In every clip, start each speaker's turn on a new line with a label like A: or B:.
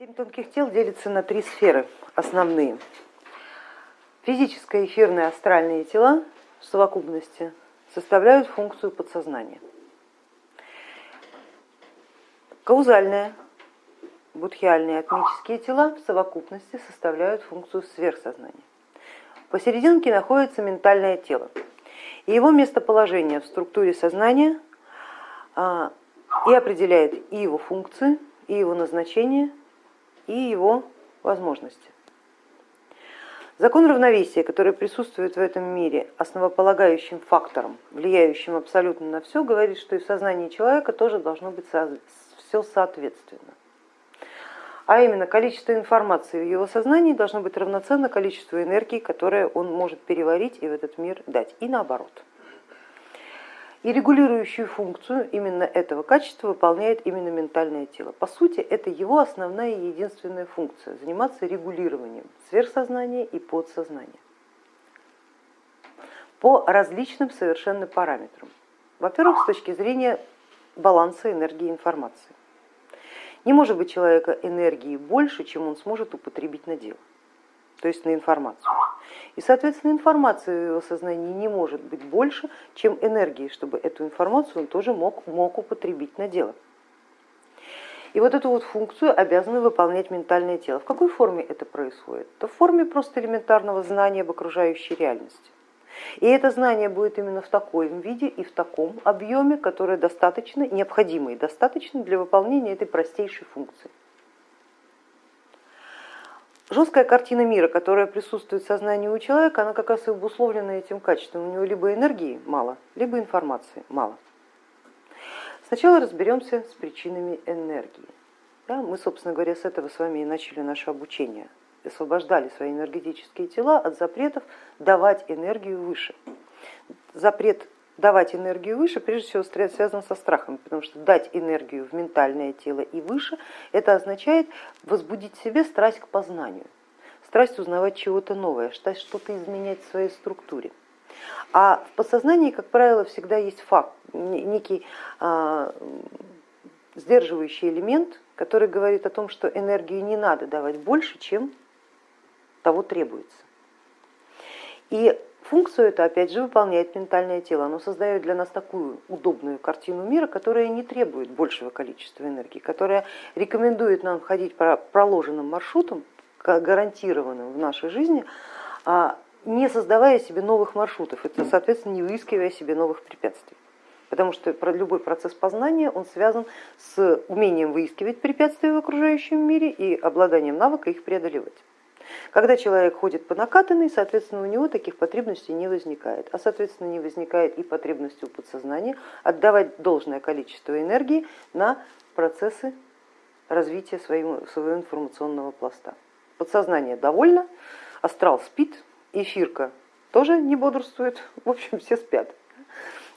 A: Семь тонких тел делятся на три сферы основные. Физическое, эфирное, астральные тела в совокупности составляют функцию подсознания. Каузальные, будхиальные, атмические тела в совокупности составляют функцию сверхсознания. Посерединке находится ментальное тело, и его местоположение в структуре сознания а, и определяет и его функции, и его назначение, и его возможности. Закон равновесия, который присутствует в этом мире основополагающим фактором, влияющим абсолютно на все, говорит, что и в сознании человека тоже должно быть все соответственно. А именно количество информации в его сознании должно быть равноценно количеству энергии, которое он может переварить и в этот мир дать, и наоборот. И регулирующую функцию именно этого качества выполняет именно ментальное тело. По сути, это его основная и единственная функция, заниматься регулированием сверхсознания и подсознания по различным совершенно параметрам. Во-первых, с точки зрения баланса энергии информации. Не может быть человека энергии больше, чем он сможет употребить на дело то есть на информацию. И, соответственно, информация в его сознании не может быть больше, чем энергии, чтобы эту информацию он тоже мог, мог употребить на дело. И вот эту вот функцию обязаны выполнять ментальное тело. В какой форме это происходит? Это в форме просто элементарного знания об окружающей реальности. И это знание будет именно в таком виде и в таком объеме, которое достаточно, необходимо и достаточно для выполнения этой простейшей функции. Жесткая картина мира, которая присутствует в сознании у человека, она как раз и обусловлена этим качеством. У него либо энергии мало, либо информации мало. Сначала разберемся с причинами энергии. Да, мы, собственно говоря, с этого с вами и начали наше обучение. Освобождали свои энергетические тела от запретов давать энергию выше. Запрет давать энергию выше, прежде всего связан со страхом, потому что дать энергию в ментальное тело и выше, это означает возбудить в себе страсть к познанию, страсть узнавать чего-то новое, страсть что-то изменять в своей структуре. А в подсознании, как правило, всегда есть факт, некий а, сдерживающий элемент, который говорит о том, что энергии не надо давать больше, чем того требуется. И Функцию это опять же выполняет ментальное тело, оно создает для нас такую удобную картину мира, которая не требует большего количества энергии, которая рекомендует нам ходить по проложенным маршрутам, гарантированным в нашей жизни, а не создавая себе новых маршрутов, это, соответственно, не выискивая себе новых препятствий. Потому что любой процесс познания он связан с умением выискивать препятствия в окружающем мире и обладанием навыка их преодолевать. Когда человек ходит по накатанной, соответственно, у него таких потребностей не возникает, а соответственно не возникает и потребности у подсознания отдавать должное количество энергии на процессы развития своего, своего информационного пласта. Подсознание довольно, астрал спит, эфирка тоже не бодрствует, в общем, все спят.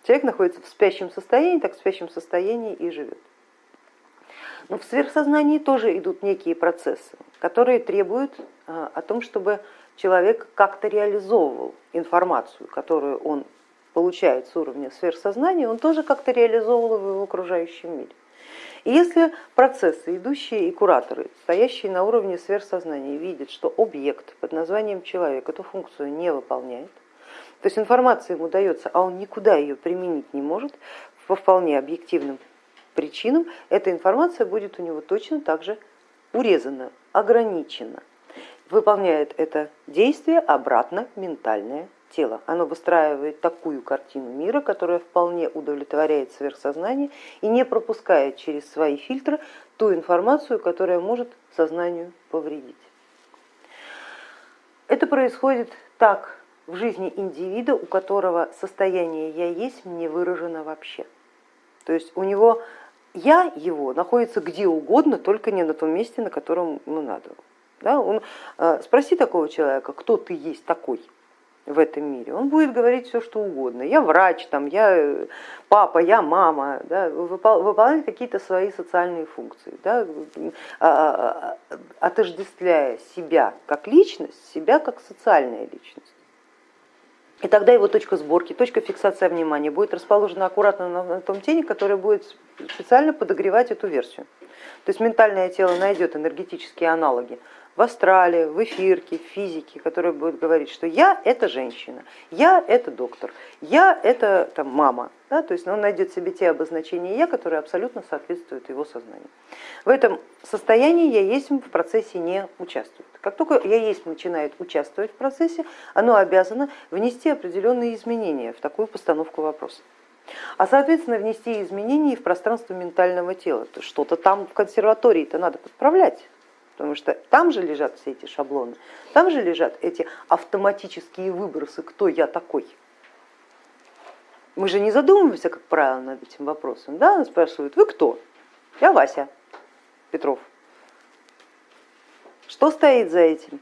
A: Человек находится в спящем состоянии, так в спящем состоянии и живет. Но в сверхсознании тоже идут некие процессы, которые требуют а, о том, чтобы человек как-то реализовывал информацию, которую он получает с уровня сверхсознания, он тоже как-то реализовывал его в окружающем мире. И если процессы, идущие и кураторы, стоящие на уровне сверхсознания, видят, что объект под названием человек эту функцию не выполняет, то есть информация ему дается, а он никуда ее применить не может по вполне объективным причинам, эта информация будет у него точно так же урезана, ограничена. Выполняет это действие обратно ментальное тело. Оно выстраивает такую картину мира, которая вполне удовлетворяет сверхсознание и не пропускает через свои фильтры ту информацию, которая может сознанию повредить. Это происходит так в жизни индивида, у которого состояние я есть не выражено вообще. То есть у него я его находится где угодно, только не на том месте, на котором ему надо. Да, он, э, спроси такого человека, кто ты есть такой в этом мире, он будет говорить все, что угодно. Я врач, там, я э, папа, я мама, да, выполнять какие-то свои социальные функции, да, а, а, а, отождествляя себя как личность, себя как социальная личность. И тогда его точка сборки, точка фиксации внимания будет расположена аккуратно на том тене, который будет специально подогревать эту версию. То есть ментальное тело найдет энергетические аналоги в астрале, в эфирке, в физике, которые будут говорить, что я это женщина, я это доктор, я это там, мама. Да? То есть он найдет себе те обозначения я, которые абсолютно соответствуют его сознанию. В этом состоянии я есть в процессе не участвует. Как только я есть начинает участвовать в процессе, оно обязано внести определенные изменения в такую постановку вопроса. А соответственно внести изменения в пространство ментального тела. Что-то там в консерватории-то надо подправлять потому что там же лежат все эти шаблоны, там же лежат эти автоматические выбросы, кто я такой. Мы же не задумываемся, как правило, над этим вопросом. Да? Нас спрашивают, вы кто? Я Вася Петров. Что стоит за этим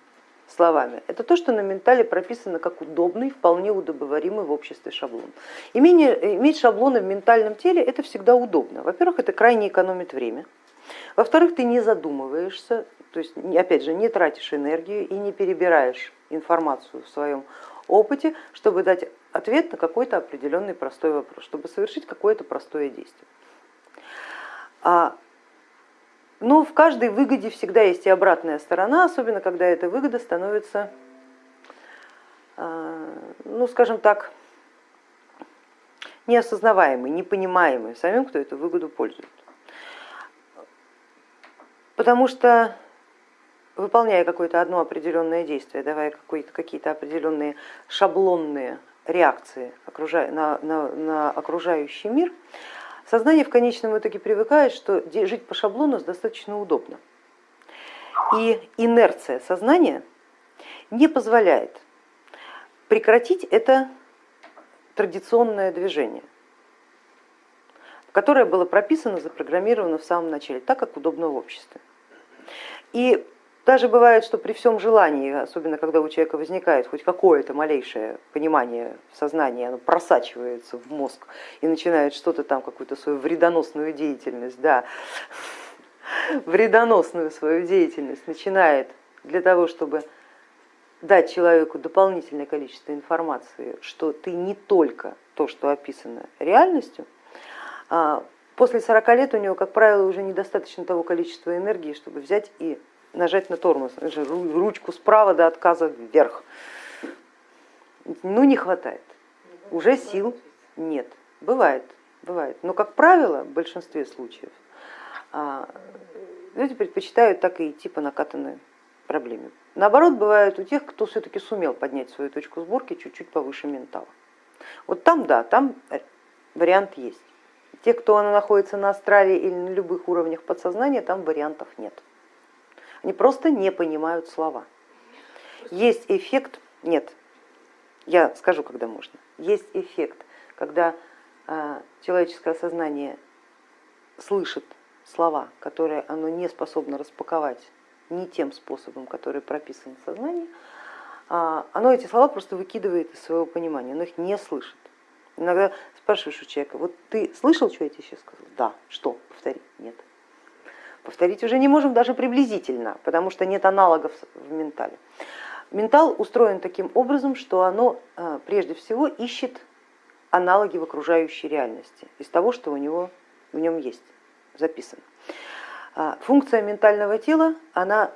A: словами? Это то, что на ментале прописано как удобный, вполне удобоваримый в обществе шаблон. Имение, иметь шаблоны в ментальном теле это всегда удобно. Во-первых, это крайне экономит время. Во-вторых, ты не задумываешься, то есть опять же не тратишь энергию и не перебираешь информацию в своем опыте, чтобы дать ответ на какой-то определенный простой вопрос, чтобы совершить какое-то простое действие. А, но в каждой выгоде всегда есть и обратная сторона, особенно когда эта выгода становится, а, ну скажем так, неосознаваемой, непонимаемой самим, кто эту выгоду пользует. Потому что выполняя какое-то одно определенное действие, давая какие-то определенные шаблонные реакции на, на, на окружающий мир, сознание в конечном итоге привыкает, что жить по шаблону достаточно удобно. И инерция сознания не позволяет прекратить это традиционное движение, которое было прописано, запрограммировано в самом начале, так как удобно в обществе. И даже бывает, что при всем желании, особенно когда у человека возникает хоть какое-то малейшее понимание в сознании, оно просачивается в мозг и начинает что-то там, какую-то свою вредоносную деятельность, да, вредоносную свою деятельность начинает для того, чтобы дать человеку дополнительное количество информации, что ты не только то, что описано реальностью, а после 40 лет у него, как правило, уже недостаточно того количества энергии, чтобы взять и нажать на тормоз, ручку справа до отказа вверх. Ну не хватает, уже сил нет. Бывает, бывает, но как правило в большинстве случаев а, люди предпочитают так и идти по накатанной проблеме. Наоборот, бывает у тех, кто все-таки сумел поднять свою точку сборки чуть-чуть повыше ментала. Вот там да, там вариант есть. Те, кто находится на астрале или на любых уровнях подсознания, там вариантов нет. Они просто не понимают слова. Есть эффект, нет, я скажу, когда можно, есть эффект, когда а, человеческое сознание слышит слова, которые оно не способно распаковать не тем способом, который прописан в сознании, а, оно эти слова просто выкидывает из своего понимания, оно их не слышит. Иногда спрашиваешь у человека, вот ты слышал, что я тебе сейчас сказал? Да, что? Повтори. Нет. Повторить уже не можем даже приблизительно, потому что нет аналогов в ментале. Ментал устроен таким образом, что оно э, прежде всего ищет аналоги в окружающей реальности из того, что у него в нем есть записано. А, функция ментального тела, она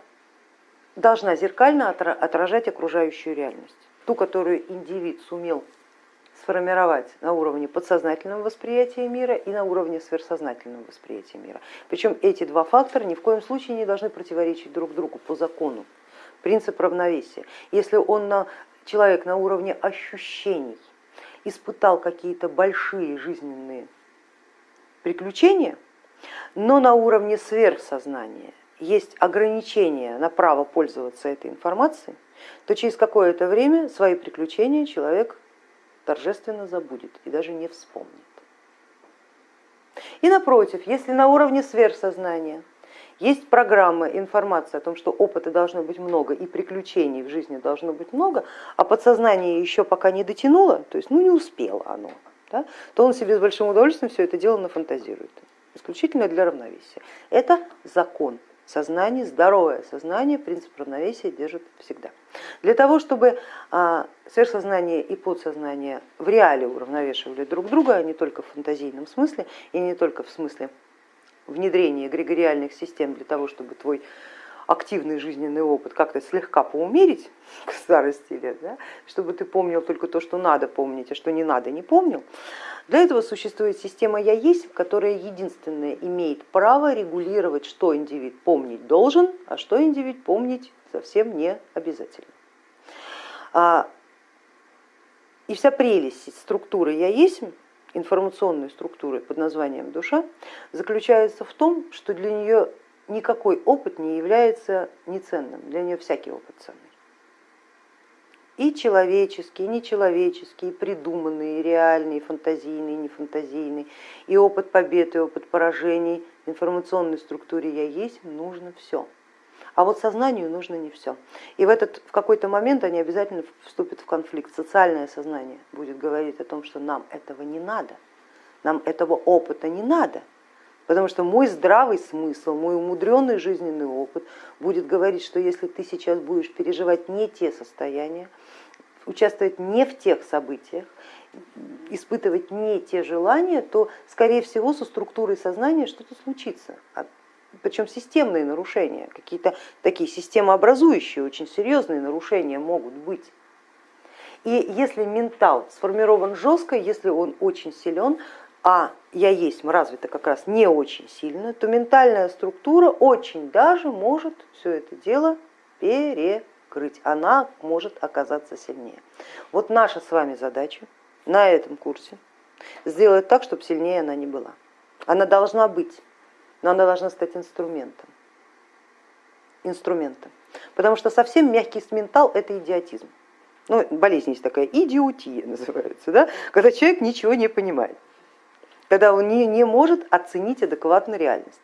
A: должна зеркально отражать окружающую реальность, ту, которую индивид сумел сформировать на уровне подсознательного восприятия мира и на уровне сверхсознательного восприятия мира. Причем эти два фактора ни в коем случае не должны противоречить друг другу по закону. Принцип равновесия. Если он на, человек на уровне ощущений испытал какие-то большие жизненные приключения, но на уровне сверхсознания есть ограничения на право пользоваться этой информацией, то через какое-то время свои приключения человек торжественно забудет и даже не вспомнит. И напротив, если на уровне сверхсознания есть программа, информация о том, что опыта должно быть много и приключений в жизни должно быть много, а подсознание еще пока не дотянуло, то есть ну, не успело оно, да, то он себе с большим удовольствием все это дело нафантазирует, исключительно для равновесия. Это закон сознания, здоровое сознание принцип равновесия держит всегда. Для того, чтобы а, сверхсознание и подсознание в реале уравновешивали друг друга, а не только в фантазийном смысле и не только в смысле внедрения эгрегориальных систем для того, чтобы твой активный жизненный опыт как-то слегка поумерить к старости лет, да, чтобы ты помнил только то, что надо помнить, а что не надо, не помнил. Для этого существует система «Я есть», которая единственная имеет право регулировать, что индивид помнить должен, а что индивид помнить совсем не обязательно. А, и вся прелесть структуры «Я есть», информационной структуры под названием душа, заключается в том, что для нее никакой опыт не является неценным, для нее всякий опыт ценный. И человеческий, и нечеловеческий, и придуманный, и реальный, и фантазийный, и нефантазийный, и опыт побед, и опыт поражений, информационной структуре я есть, нужно все. А вот сознанию нужно не все. И в, этот, в какой-то момент они обязательно вступят в конфликт. Социальное сознание будет говорить о том, что нам этого не надо, нам этого опыта не надо, Потому что мой здравый смысл, мой умудренный жизненный опыт будет говорить, что если ты сейчас будешь переживать не те состояния, участвовать не в тех событиях, испытывать не те желания, то, скорее всего, со структурой сознания что-то случится. А, Причем системные нарушения, какие-то такие системообразующие, очень серьезные нарушения могут быть. И если ментал сформирован жестко, если он очень силен, а я есть развита как раз не очень сильно, то ментальная структура очень даже может все это дело перекрыть, она может оказаться сильнее. Вот наша с вами задача на этом курсе сделать так, чтобы сильнее она не была. Она должна быть, но она должна стать инструментом. инструментом. Потому что совсем мягкий ментал это идиотизм. Ну, болезнь есть такая, идиотия называется, да? когда человек ничего не понимает когда он не, не может оценить адекватно реальность.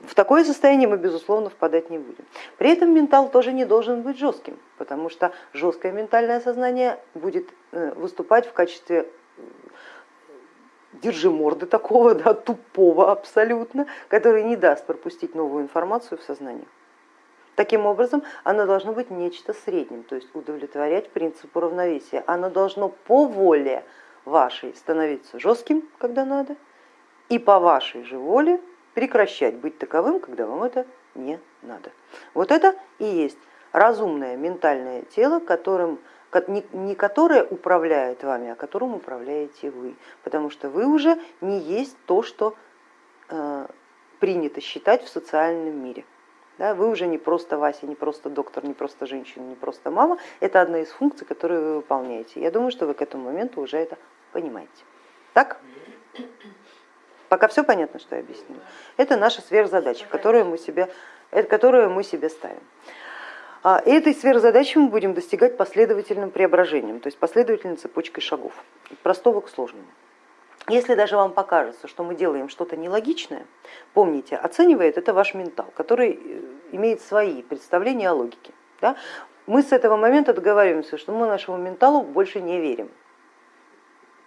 A: В такое состояние мы, безусловно, впадать не будем. При этом ментал тоже не должен быть жестким, потому что жесткое ментальное сознание будет э, выступать в качестве э, держи морды такого, да, тупого абсолютно, который не даст пропустить новую информацию в сознание. Таким образом, оно должно быть нечто средним, то есть удовлетворять принципу равновесия. Оно должно по воле вашей становиться жестким, когда надо, и по вашей же воле прекращать быть таковым, когда вам это не надо. Вот это и есть разумное ментальное тело, которым, не которое управляет вами, а которым управляете вы, потому что вы уже не есть то, что э, принято считать в социальном мире. Да, вы уже не просто Вася, не просто доктор, не просто женщина, не просто мама. Это одна из функций, которые вы выполняете. Я думаю, что вы к этому моменту уже это понимаете. Так? Пока все понятно, что я объяснила. Это наша сверхзадача, которую мы себе, которую мы себе ставим. А, и этой сверхзадачи мы будем достигать последовательным преображением, то есть последовательной цепочкой шагов, от простого к сложному. Если даже вам покажется, что мы делаем что-то нелогичное, помните, оценивает это ваш ментал, который э, имеет свои представления о логике. Да? Мы с этого момента договариваемся, что мы нашему менталу больше не верим.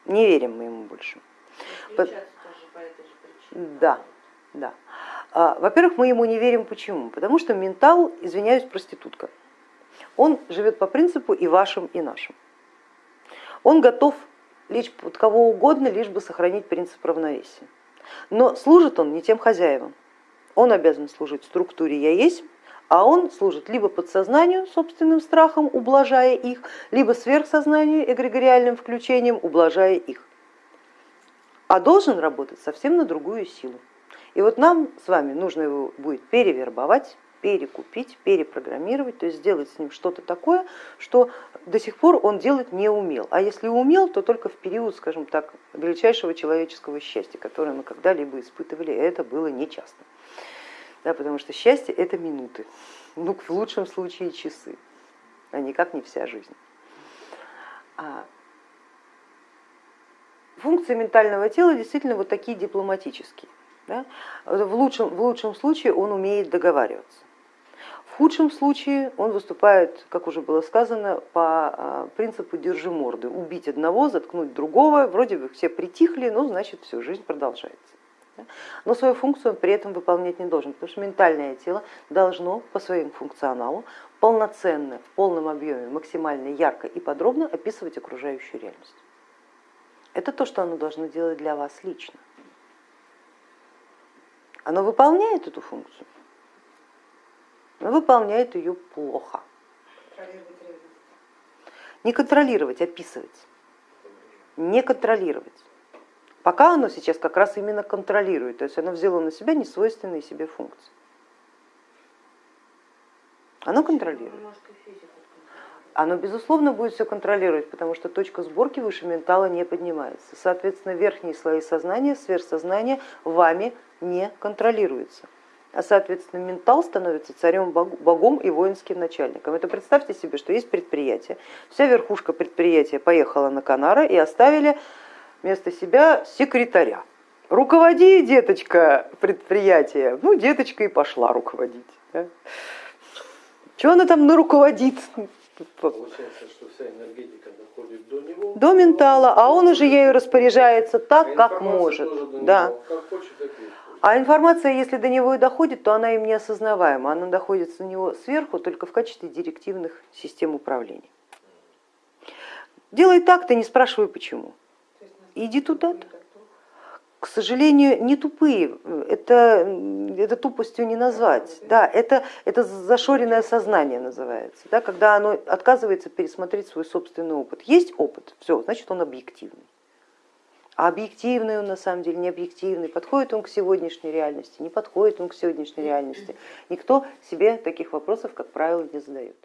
A: Не верим мы ему больше. По... Да, да. А, во-первых, мы ему не верим почему? Потому что ментал, извиняюсь, проститутка. Он живет по принципу и вашим, и нашим. Он готов лечь под кого угодно, лишь бы сохранить принцип равновесия. Но служит он не тем хозяевам. Он обязан служить структуре «я есть», а он служит либо подсознанию, собственным страхом, ублажая их, либо сверхсознанию, эгрегориальным включением, ублажая их. А должен работать совсем на другую силу. И вот нам с вами нужно его будет перевербовать, перекупить, перепрограммировать, то есть сделать с ним что-то такое, что до сих пор он делать не умел. А если умел, то только в период, скажем так, величайшего человеческого счастья, которое мы когда-либо испытывали, и это было нечасто. Да, потому что счастье это минуты, ну в лучшем случае часы, а никак не вся жизнь. А функции ментального тела действительно вот такие дипломатические. Да? В, лучшем, в лучшем случае он умеет договариваться. В худшем случае он выступает, как уже было сказано, по а, принципу держи морды, убить одного, заткнуть другого, вроде бы все притихли, но значит все, жизнь продолжается. Но свою функцию он при этом выполнять не должен, потому что ментальное тело должно по своему функционалу полноценно, в полном объеме, максимально ярко и подробно описывать окружающую реальность. Это то, что оно должно делать для вас лично. Оно выполняет эту функцию, но выполняет ее плохо. Не контролировать, описывать. Не контролировать. Пока оно сейчас как раз именно контролирует, то есть оно взяло на себя несвойственные себе функции. Оно контролирует. Оно, безусловно, будет все контролировать, потому что точка сборки выше ментала не поднимается. Соответственно, верхние слои сознания, сверхсознания вами не контролируются. А соответственно, ментал становится царем, богом и воинским начальником. Это представьте себе, что есть предприятие. Вся верхушка предприятия поехала на Канара и оставили вместо себя секретаря. Руководи, деточка, предприятие. Ну, деточка и пошла руководить. Да? Чего она там наруководит?
B: Получается, что вся энергетика доходит до него.
A: До ментала, а он уже ею распоряжается так, а как может. Да.
B: Как хочет, так
A: а информация, если до него и доходит, то она им не осознаваема, она доходит до него сверху только в качестве директивных систем управления. Делай так, ты не спрашивай почему. Иди туда-то к сожалению, не тупые, это, это тупостью не назвать, да, это, это зашоренное сознание называется, да, когда оно отказывается пересмотреть свой собственный опыт. Есть опыт, все, значит он объективный. А объективный он на самом деле не объективный, подходит он к сегодняшней реальности, не подходит он к сегодняшней реальности. Никто себе таких вопросов, как правило, не задает.